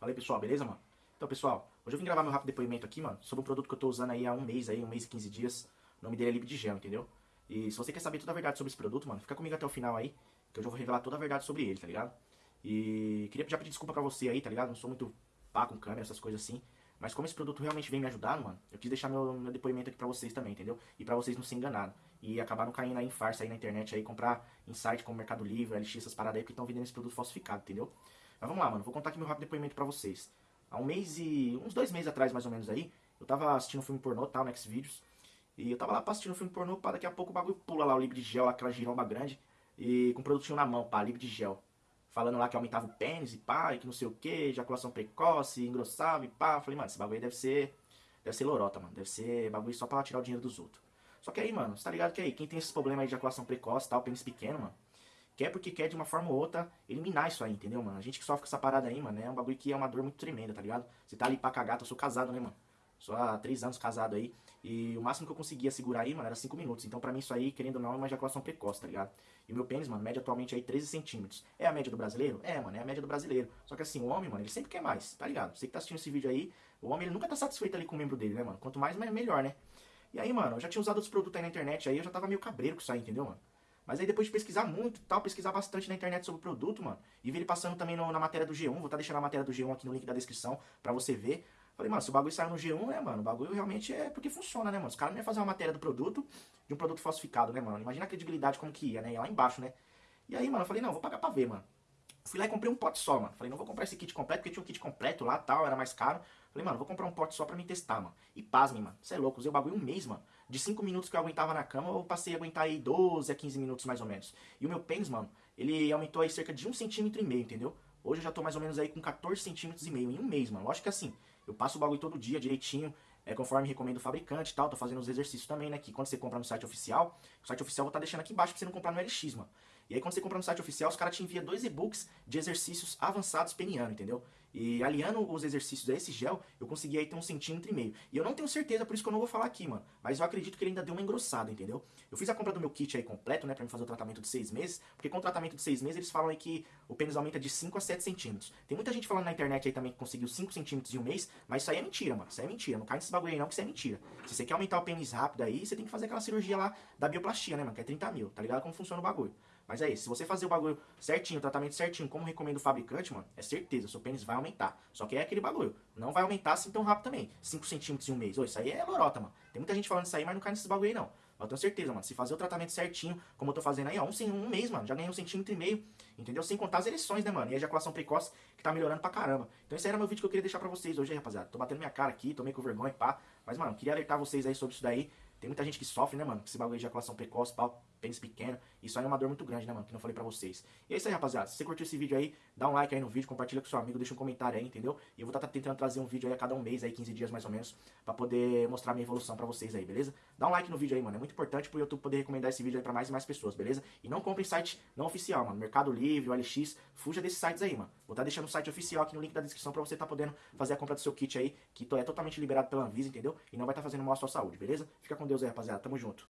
Fala aí, pessoal, beleza, mano? Então, pessoal, hoje eu vim gravar meu rápido depoimento aqui, mano, sobre um produto que eu tô usando aí há um mês, aí, um mês e 15 dias. O nome dele é Gel, entendeu? E se você quer saber toda a verdade sobre esse produto, mano, fica comigo até o final aí, que eu já vou revelar toda a verdade sobre ele, tá ligado? E queria já pedir desculpa pra você aí, tá ligado? Não sou muito pá com câmera, essas coisas assim. Mas como esse produto realmente vem me ajudando, mano, eu quis deixar meu, meu depoimento aqui pra vocês também, entendeu? E pra vocês não se enganarem. E acabar não caindo aí em farsa aí na internet aí, comprar em site como Mercado Livre, LX, essas paradas aí, porque estão vendendo esse produto falsificado, entendeu? Mas vamos lá, mano, vou contar aqui meu rápido depoimento pra vocês. Há um mês e... uns dois meses atrás, mais ou menos aí, eu tava assistindo um filme pornô, tal, no Xvideos. E eu tava lá assistindo um filme pornô, pá, daqui a pouco o bagulho pula lá, o livro de gel, aquela giromba grande, e com o produtinho na mão, pá, livro de gel falando lá que aumentava o pênis e pá, e que não sei o que, ejaculação precoce, engrossava e pá. Falei, mano, esse bagulho aí deve ser. Deve ser lorota, mano. Deve ser bagulho só pra tirar o dinheiro dos outros. Só que aí, mano, você tá ligado que aí, quem tem esses problemas aí de ejaculação precoce tal, pênis pequeno, mano, quer porque quer de uma forma ou outra eliminar isso aí, entendeu, mano? A gente que sofre com essa parada aí, mano, é um bagulho que é uma dor muito tremenda, tá ligado? Você tá ali pra cagar, eu sou casado, né, mano? Só há três anos casado aí. E o máximo que eu conseguia segurar aí, mano, era 5 minutos. Então pra mim isso aí, querendo ou não, é uma ejaculação precoce, tá ligado? E o meu pênis, mano, média atualmente aí 13 centímetros. É a média do brasileiro? É, mano, é a média do brasileiro. Só que assim, o homem, mano, ele sempre quer mais, tá ligado? Você que tá assistindo esse vídeo aí, o homem ele nunca tá satisfeito ali com o membro dele, né, mano? Quanto mais, melhor, né? E aí, mano, eu já tinha usado outros produtos aí na internet aí, eu já tava meio cabreiro com isso aí, entendeu, mano? Mas aí depois de pesquisar muito tal, pesquisar bastante na internet sobre o produto, mano, e ver ele passando também no, na matéria do G1, vou estar tá deixando a matéria do G1 aqui no link da descrição pra você ver. Falei, mano, se o bagulho saiu no G1, né, mano, o bagulho realmente é porque funciona, né, mano? Os caras não iam fazer uma matéria do produto, de um produto falsificado, né, mano? Imagina a credibilidade como que ia, né? Ia lá embaixo, né? E aí, mano, eu falei, não, vou pagar pra ver, mano. Fui lá e comprei um pote só, mano. Falei, não vou comprar esse kit completo, porque tinha um kit completo lá tal, era mais caro. Falei, mano, vou comprar um pote só pra me testar, mano. E pasmem, mano. Você é louco, usei o bagulho um mês, mano. De 5 minutos que eu aguentava na cama, eu passei a aguentar aí 12 a 15 minutos mais ou menos. E o meu pênis, mano, ele aumentou aí cerca de 1,5 centímetro e meio, entendeu? Hoje eu já tô mais ou menos aí com 14 centímetros e meio em um mês, mano. Lógico que assim, eu passo o bagulho todo dia direitinho, é, conforme recomenda o fabricante e tal. Tô fazendo os exercícios também, né? Que quando você compra no site oficial, o site oficial eu vou estar tá deixando aqui embaixo pra você não comprar no LX, mano. E aí quando você compra no site oficial, os caras te enviam dois e-books de exercícios avançados peniano, entendeu? E aliando os exercícios a esse gel, eu consegui aí ter um centímetro e meio. E eu não tenho certeza, por isso que eu não vou falar aqui, mano. Mas eu acredito que ele ainda deu uma engrossada, entendeu? Eu fiz a compra do meu kit aí completo, né, pra me fazer o tratamento de seis meses. Porque com o tratamento de seis meses, eles falam aí que o pênis aumenta de 5 a 7 centímetros. Tem muita gente falando na internet aí também que conseguiu 5 centímetros em um mês, mas isso aí é mentira, mano. Isso aí é mentira. Não cai nesse aí não, que isso é mentira. Se você quer aumentar o pênis rápido aí, você tem que fazer aquela cirurgia lá da bioplastia, né, mano? Que é 30 mil, tá ligado como funciona o bagulho. Mas é isso, se você fazer o bagulho certinho, o tratamento certinho, como recomenda o fabricante, mano, é certeza, seu pênis vai aumentar. Só que é aquele bagulho, não vai aumentar assim tão rápido também. 5 centímetros em um mês. Ô, isso aí é lorota, mano. Tem muita gente falando isso aí, mas não cai nesses bagulho aí, não. Eu tenho certeza, mano, se fazer o tratamento certinho, como eu tô fazendo aí, ó, um, um mês, mano, já ganhei um centímetro e meio, entendeu? Sem contar as ereções, né, mano? E a ejaculação precoce, que tá melhorando pra caramba. Então esse aí era meu vídeo que eu queria deixar pra vocês hoje aí, rapaziada. Tô batendo minha cara aqui, tô meio com vergonha, pá. Mas, mano, queria alertar vocês aí sobre isso daí. Tem muita gente que sofre, né, mano? Com esse bagulho de ejaculação precoce, pau, pênis pequeno. Isso aí é uma dor muito grande, né, mano? Que não falei pra vocês. E é isso aí, rapaziada. Se você curtiu esse vídeo aí, dá um like aí no vídeo, compartilha com seu amigo, deixa um comentário aí, entendeu? E eu vou estar tá tentando trazer um vídeo aí a cada um mês, aí 15 dias mais ou menos, pra poder mostrar minha evolução pra vocês aí, beleza? Dá um like no vídeo aí, mano. É muito importante pro YouTube poder recomendar esse vídeo aí pra mais e mais pessoas, beleza? E não compre em site não oficial, mano. Mercado Livre, OLX, fuja desses sites aí, mano. Vou estar tá deixando o site oficial aqui no link da descrição pra você tá podendo fazer a compra do seu kit aí, que é totalmente liberado pela Anvisa, entendeu? E não vai estar tá fazendo mal à sua saúde, beleza? Fica com Deus aí, rapaziada. Tamo junto.